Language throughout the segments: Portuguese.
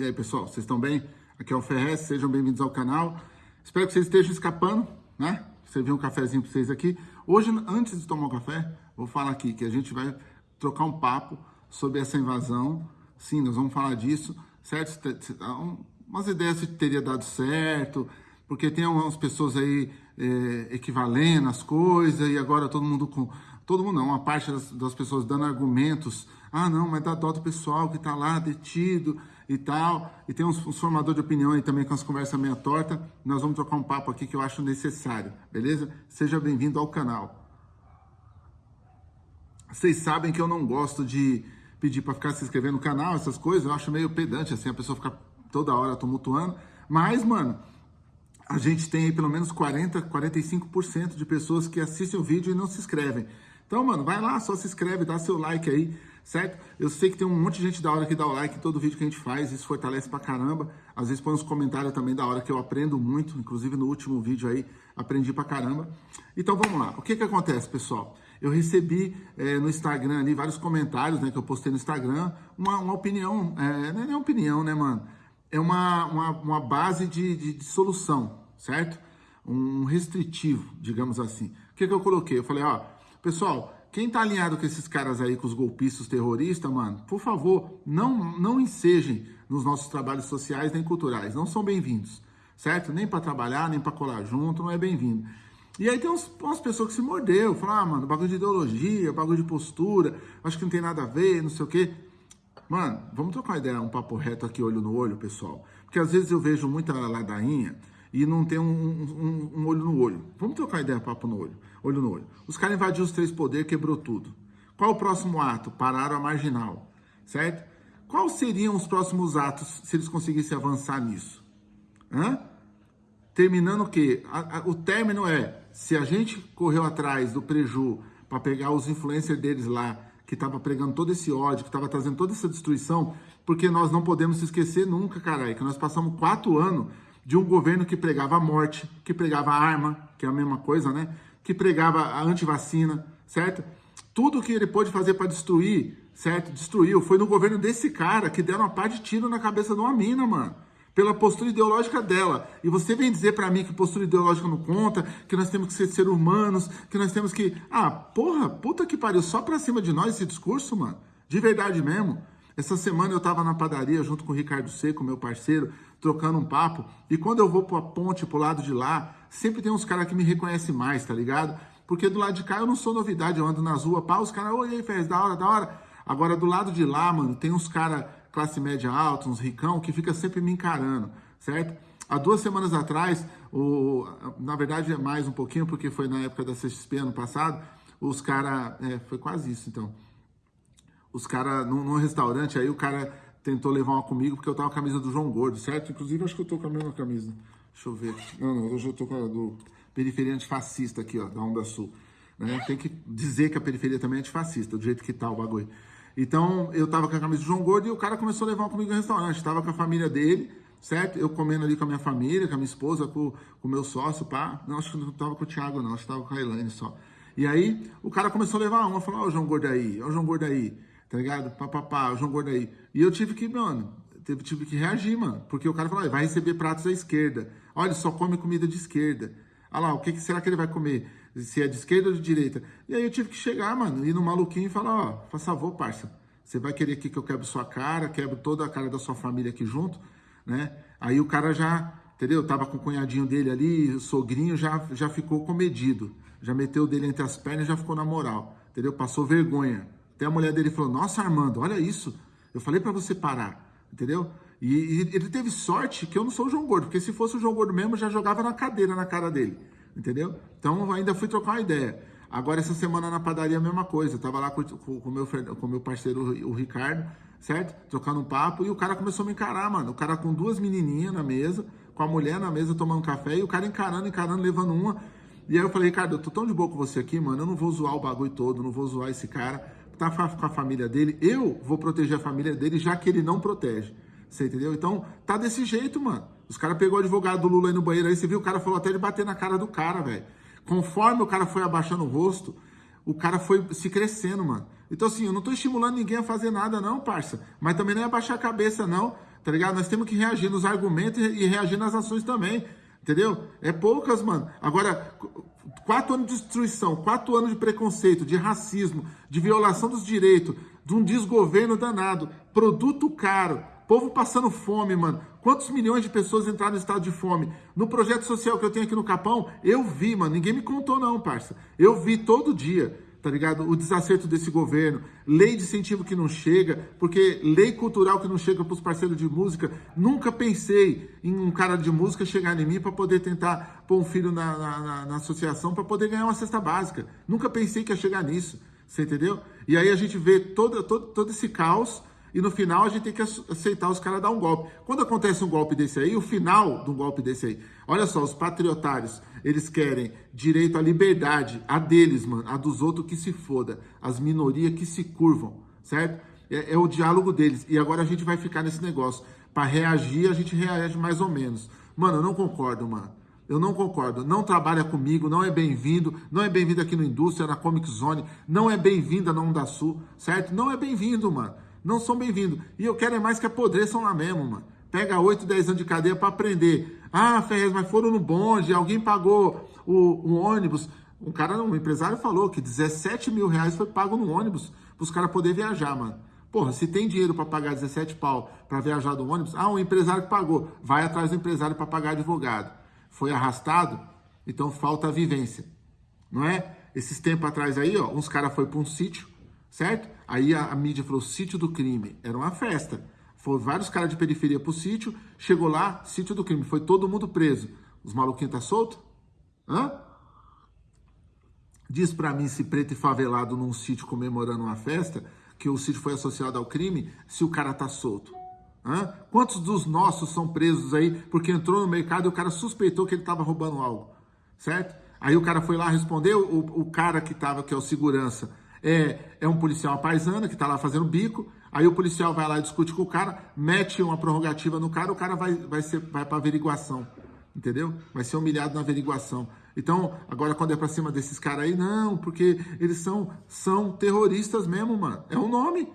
E aí, pessoal, vocês estão bem? Aqui é o Ferrez, sejam bem-vindos ao canal. Espero que vocês estejam escapando, né? Servir um cafezinho para vocês aqui. Hoje, antes de tomar um café, vou falar aqui que a gente vai trocar um papo sobre essa invasão. Sim, nós vamos falar disso, certo? Umas ideias se teria dado certo, porque tem algumas pessoas aí é, equivalendo as coisas e agora todo mundo com todo mundo não, uma parte das, das pessoas dando argumentos, ah não, mas dá dó do pessoal que está lá detido e tal, e tem uns, uns formadores de opinião aí também com as conversas meia torta, nós vamos trocar um papo aqui que eu acho necessário, beleza? Seja bem-vindo ao canal. Vocês sabem que eu não gosto de pedir para ficar se inscrevendo no canal, essas coisas, eu acho meio pedante, assim, a pessoa ficar toda hora tumultuando, mas, mano, a gente tem aí pelo menos 40, 45% de pessoas que assistem o vídeo e não se inscrevem. Então, mano, vai lá, só se inscreve, dá seu like aí, certo? Eu sei que tem um monte de gente da hora que dá o like em todo vídeo que a gente faz, isso fortalece pra caramba. Às vezes põe uns comentários também da hora que eu aprendo muito, inclusive no último vídeo aí, aprendi pra caramba. Então, vamos lá. O que que acontece, pessoal? Eu recebi é, no Instagram ali vários comentários, né, que eu postei no Instagram, uma, uma opinião, é, não é opinião, né, mano? É uma, uma, uma base de, de, de solução, certo? Um restritivo, digamos assim. O que que eu coloquei? Eu falei, ó Pessoal, quem tá alinhado com esses caras aí, com os golpistas terroristas, mano, por favor, não, não ensejem nos nossos trabalhos sociais nem culturais. Não são bem-vindos, certo? Nem para trabalhar, nem para colar junto, não é bem-vindo. E aí tem uns, umas pessoas que se mordeu, falam, ah, mano, bagulho de ideologia, bagulho de postura, acho que não tem nada a ver, não sei o quê. Mano, vamos trocar uma ideia, um papo reto aqui, olho no olho, pessoal. Porque às vezes eu vejo muita ladainha e não tem um, um, um, olho no olho. Vamos trocar ideia, papo no olho, olho no olho. Os caras invadiram os três poderes, quebrou tudo. Qual o próximo ato? Pararam a marginal, certo? Quais seriam os próximos atos se eles conseguissem avançar nisso? Hã? Terminando o quê? A, a, o término é, se a gente correu atrás do preju para pegar os influencers deles lá, que estava pregando todo esse ódio, que estava trazendo toda essa destruição, porque nós não podemos se esquecer nunca, caralho, que nós passamos quatro anos de um governo que pregava a morte, que pregava a arma, que é a mesma coisa, né? Que pregava a antivacina, certo? Tudo que ele pôde fazer para destruir, certo? Destruiu. Foi no governo desse cara que deram uma par de tiro na cabeça de uma mina, mano. Pela postura ideológica dela. E você vem dizer para mim que postura ideológica não conta, que nós temos que ser seres humanos, que nós temos que. Ah, porra, puta que pariu, só pra cima de nós esse discurso, mano. De verdade mesmo. Essa semana eu estava na padaria junto com o Ricardo Seco, meu parceiro, trocando um papo. E quando eu vou para a ponte, para o lado de lá, sempre tem uns caras que me reconhecem mais, tá ligado? Porque do lado de cá eu não sou novidade, eu ando nas ruas, pá, os caras, oi, aí, fez da hora, da hora. Agora do lado de lá, mano, tem uns caras classe média alta, uns ricão, que fica sempre me encarando, certo? Há duas semanas atrás, o, na verdade é mais um pouquinho, porque foi na época da CXP ano passado, os caras, é, foi quase isso então, os caras, num, num, restaurante, aí o cara tentou levar uma comigo porque eu tava com a camisa do João Gordo, certo? Inclusive, acho que eu tô com a mesma camisa. Deixa eu ver. Não, não, hoje eu tô com a do periferia antifascista aqui, ó, da Onda Sul. Né? Tem que dizer que a periferia também é antifascista, do jeito que tá o bagulho. Então, eu tava com a camisa do João Gordo e o cara começou a levar uma comigo no restaurante. Tava com a família dele, certo? Eu comendo ali com a minha família, com a minha esposa, com, com o meu sócio, pá. Não, acho que não tava com o Thiago, não. Acho que tava com a Elaine só. E aí, o cara começou a levar uma. Falou, ó, o João Gordo aí, ó o João Gordo aí tá ligado? Papapá, João Gordo aí. E eu tive que, mano, tive, tive que reagir, mano. Porque o cara falou, vai receber pratos à esquerda. Olha, só come comida de esquerda. Olha lá, o que, que será que ele vai comer? Se é de esquerda ou de direita? E aí eu tive que chegar, mano, ir no maluquinho e falar, ó, faz favor, parça. Você vai querer aqui que eu quebre sua cara, quebro toda a cara da sua família aqui junto, né? Aí o cara já, entendeu? Tava com o cunhadinho dele ali, o sogrinho já, já ficou comedido. Já meteu dele entre as pernas e já ficou na moral, entendeu? Passou vergonha. Até a mulher dele falou, nossa Armando, olha isso, eu falei para você parar, entendeu? E, e, ele teve sorte que eu não sou o João Gordo, porque se fosse o João Gordo mesmo, eu já jogava na cadeira na cara dele, entendeu? Então ainda fui trocar uma ideia. Agora essa semana na padaria a mesma coisa, eu tava lá com o meu, com meu parceiro, o Ricardo, certo? Trocando um papo, e o cara começou a me encarar, mano. O cara com duas menininhas na mesa, com a mulher na mesa tomando café, e o cara encarando, encarando, levando uma. E aí eu falei, Ricardo, eu tô tão de boa com você aqui, mano, eu não vou zoar o bagulho todo, não vou zoar esse cara tá com a família dele, eu vou proteger a família dele, já que ele não protege. Você entendeu? Então, tá desse jeito, mano. Os caras pegou o advogado do Lula aí no banheiro aí, você viu, o cara falou até de bater na cara do cara, velho. Conforme o cara foi abaixando o rosto, o cara foi se crescendo, mano. Então, assim, eu não tô estimulando ninguém a fazer nada, não, parça. Mas também não é abaixar a cabeça, não. tá ligado? Nós temos que reagir nos argumentos e reagir nas ações também, entendeu? É poucas, mano. Agora, quatro anos de destruição, quatro anos de preconceito, de racismo, de violação dos direitos, de um desgoverno danado, produto caro, povo passando fome, mano. Quantos milhões de pessoas entraram no estado de fome? No projeto social que eu tenho aqui no Capão, eu vi, mano. Ninguém me contou, não, parça. Eu vi todo dia tá ligado? O desacerto desse governo, lei de incentivo que não chega, porque lei cultural que não chega para os parceiros de música. Nunca pensei em um cara de música chegar em mim para poder tentar pôr um filho na, na, na associação para poder ganhar uma cesta básica. Nunca pensei que ia chegar nisso, você entendeu? E aí a gente vê todo, todo, todo esse caos e no final a gente tem que aceitar os caras dar um golpe. Quando acontece um golpe desse aí, o final de um golpe desse aí, olha só, os patriotários, eles querem direito à liberdade, a deles, mano, a dos outros que se foda, as minorias que se curvam, certo? É, é o diálogo deles. E agora a gente vai ficar nesse negócio. Para reagir, a gente reage mais ou menos. Mano, eu não concordo, mano. Eu não concordo. Não trabalha comigo, não é bem-vindo, não é bem-vindo aqui no Indústria, na Comic Zone, não é bem-vinda na Onda Sul, certo? Não é bem-vindo, mano não são bem-vindos. E eu quero é mais que apodreçam lá mesmo, mano. Pega 8, 10 anos de cadeia para aprender. Ah, Ferrez, mas foram no bonde, alguém pagou o, ônibus. Um cara, um empresário falou que 17 mil reais foi pago no ônibus para os caras poderem viajar, mano. Porra, se tem dinheiro para pagar 17 pau para viajar do ônibus, ah, um empresário que pagou. Vai atrás do empresário para pagar advogado. Foi arrastado, então falta a vivência. Não é? Esses tempos atrás aí, ó, uns caras foi para um sítio, certo? Aí a, a mídia falou, sítio do crime. Era uma festa. Foram vários caras de periferia pro sítio, chegou lá, sítio do crime. Foi todo mundo preso. Os maluquinhos tá solto? Hã? Diz para mim se preto e favelado num sítio comemorando uma festa, que o sítio foi associado ao crime, se o cara tá solto. Hã? Quantos dos nossos são presos aí porque entrou no mercado e o cara suspeitou que ele estava roubando algo, certo? Aí o cara foi lá responder, o, o cara que tava, que é o segurança, é, é um policial paisana que está lá fazendo bico, aí o policial vai lá e discute com o cara, mete uma prorrogativa no cara, o cara vai, vai, ser, vai para averiguação, entendeu? Vai ser humilhado na averiguação. Então, agora quando é para cima desses caras aí, não, porque eles são, são terroristas mesmo, mano. É o um nome.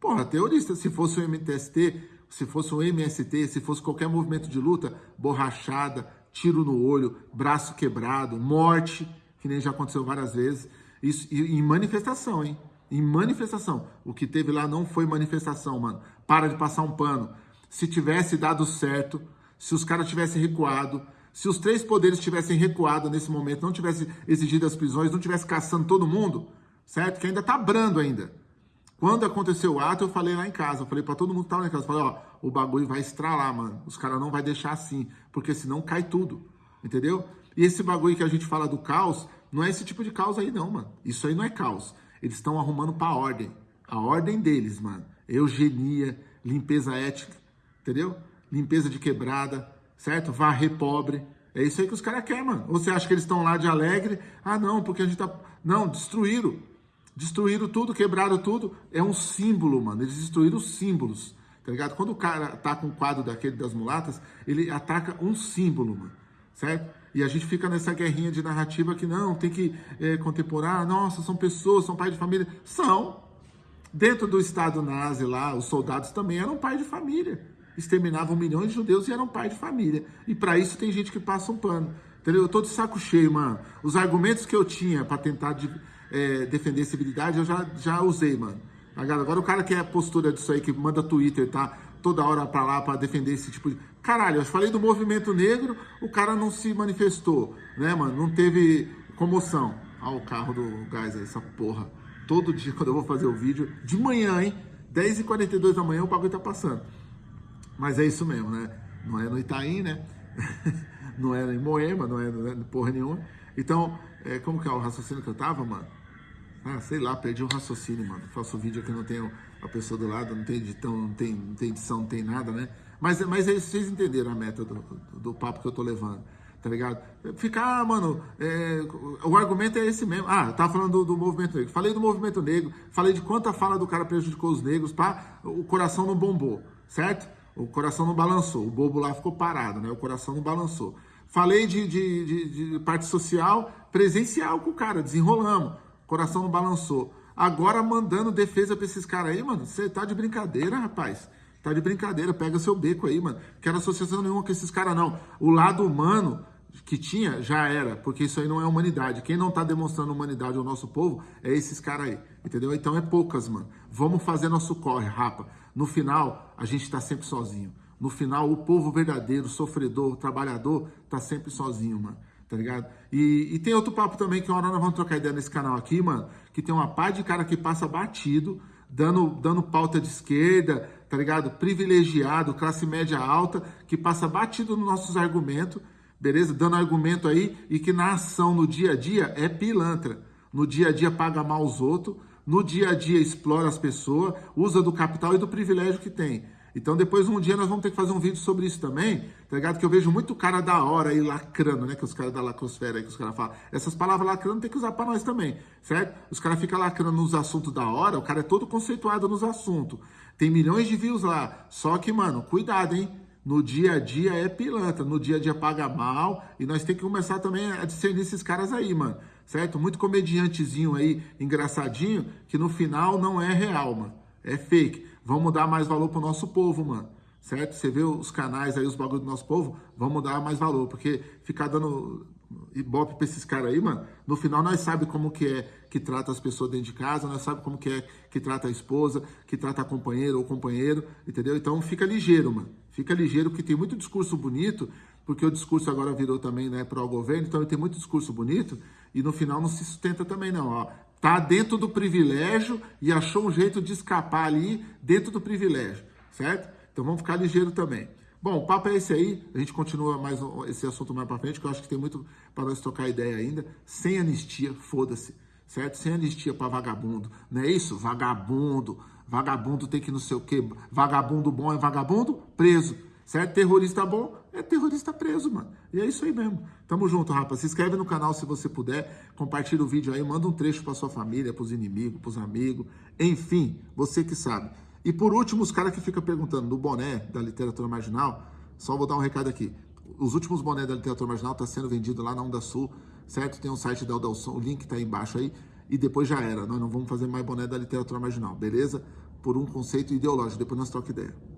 Porra, terrorista. Se fosse o MTST, se fosse o MST, se fosse qualquer movimento de luta, borrachada, tiro no olho, braço quebrado, morte, que nem já aconteceu várias vezes. Isso em manifestação, hein? Em manifestação. O que teve lá não foi manifestação, mano. Para de passar um pano. Se tivesse dado certo, se os caras tivessem recuado, se os três poderes tivessem recuado nesse momento, não tivesse exigido as prisões, não tivesse caçando todo mundo, certo? Que ainda tá brando ainda. Quando aconteceu o ato, eu falei lá em casa, eu falei para todo mundo que tava lá em casa, eu falei, ó, o bagulho vai estralar, mano. Os caras não vai deixar assim, porque senão cai tudo, entendeu? E esse bagulho que a gente fala do caos, não é esse tipo de caos aí não, mano. Isso aí não é caos. Eles estão arrumando pra ordem. A ordem deles, mano. Eugenia, limpeza ética, entendeu? Limpeza de quebrada, certo? Varrer pobre. É isso aí que os caras querem, mano. Ou você acha que eles estão lá de alegre? Ah, não, porque a gente tá... Não, destruíram. Destruíram tudo, quebraram tudo. É um símbolo, mano. Eles destruíram os símbolos, tá ligado? Quando o cara tá com o quadro daquele das mulatas, ele ataca um símbolo, mano, certo? E a gente fica nessa guerrinha de narrativa que não, tem que é, contemporar, nossa, são pessoas, são pais de família. São. Dentro do Estado nazi lá, os soldados também eram pais de família. Exterminavam milhões de judeus e eram pais de família. E para isso tem gente que passa um pano. Entendeu? Eu tô de saco cheio, mano. Os argumentos que eu tinha para tentar de, é, defender a civilidade, eu já, já usei, mano. Agora o cara que é postura disso aí, que manda Twitter, tá? Toda hora para lá para defender esse tipo de. Caralho, eu falei do movimento negro, o cara não se manifestou, né, mano? Não teve comoção. Olha o carro do gás aí, essa porra. Todo dia, quando eu vou fazer o vídeo, de manhã, hein? 10h42 da manhã o bagulho tá passando. Mas é isso mesmo, né? Não é no Itaim, né? não é em Moema, não é, não é porra nenhuma. Então, é, como que é o raciocínio que eu tava, mano? Ah, sei lá, perdi o raciocínio, mano. Faço vídeo aqui, não tenho a pessoa do lado, não tem edição, não tem, não tem edição, não tem nada, né? Mas, mas é vocês entenderam a meta do, do, papo que eu tô levando, tá ligado? Ficar, ah, mano, é, o argumento é esse mesmo. Ah, tava falando do, do, movimento negro. Falei do movimento negro, falei de quanta fala do cara prejudicou os negros, pá, o coração não bombou, certo? O coração não balançou, o bobo lá ficou parado, né? O coração não balançou. Falei de, de, de, de parte social, presencial com o cara, desenrolamos, coração não balançou. Agora mandando defesa pra esses caras aí, mano, você tá de brincadeira, rapaz. Tá de brincadeira, pega seu beco aí, mano. Quero associação nenhuma com esses caras, não. O lado humano que tinha, já era, porque isso aí não é humanidade. Quem não tá demonstrando humanidade ao nosso povo é esses caras aí, entendeu? Então é poucas, mano. Vamos fazer nosso corre, rapa. No final, a gente tá sempre sozinho. No final, o povo verdadeiro, sofredor, trabalhador, tá sempre sozinho, mano. Tá ligado? E, e tem outro papo também que uma hora nós vamos trocar ideia nesse canal aqui, mano. Que tem uma pá de cara que passa batido, dando, dando pauta de esquerda, tá ligado? Privilegiado, classe média alta, que passa batido nos nossos argumentos, beleza? Dando argumento aí e que na ação, no dia a dia, é pilantra. No dia a dia paga mal os outros, no dia a dia explora as pessoas, usa do capital e do privilégio que tem. Então depois um dia nós vamos ter que fazer um vídeo sobre isso também, tá ligado? Que eu vejo muito cara da hora aí lacrando, né? Que os caras da lacrosfera aí, que os caras falam. Essas palavras lacrando tem que usar para nós também, certo? Os caras ficam lacrando nos assuntos da hora, o cara é todo conceituado nos assuntos. Tem milhões de views lá. Só que, mano, cuidado, hein? No dia a dia é pilantra, no dia a dia paga mal, e nós temos que começar também a discernir esses caras aí, mano, certo? Muito comediantezinho aí, engraçadinho, que no final não é real, mano, é fake. Vamos dar mais valor pro nosso povo, mano. Certo? Você vê os canais aí, os bagulhos do nosso povo, vamos dar mais valor. Porque ficar dando ibope pra esses caras aí, mano, no final nós sabe como que é que trata as pessoas dentro de casa, nós sabe como que é que trata a esposa, que trata a companheira ou companheiro, entendeu? Então fica ligeiro, mano. Fica ligeiro, porque tem muito discurso bonito, porque o discurso agora virou também, né, para o governo, então tem muito discurso bonito, e no final não se sustenta também não, ó tá dentro do privilégio e achou um jeito de escapar ali dentro do privilégio, certo? Então vamos ficar ligeiro também. Bom, o papo é esse aí, a gente continua mais esse assunto mais para frente, que eu acho que tem muito para nós trocar ideia ainda. Sem anistia, foda-se, certo? Sem anistia para vagabundo, não é isso? Vagabundo, vagabundo tem que não sei o quê, vagabundo bom é vagabundo preso, certo? Terrorista bom é terrorista preso, mano. E é isso aí mesmo. Tamo junto, rapaz. Se inscreve no canal se você puder. Compartilha o vídeo aí. Manda um trecho pra sua família, pros inimigos, pros amigos. Enfim, você que sabe. E por último, os caras que ficam perguntando do boné da literatura marginal. Só vou dar um recado aqui. Os últimos bonés da literatura marginal tá sendo vendido lá na Onda Sul, certo? Tem um site da Udalson, o link tá aí embaixo aí. E depois já era. Nós não vamos fazer mais boné da literatura marginal, beleza? Por um conceito ideológico. Depois nós trocamos ideia.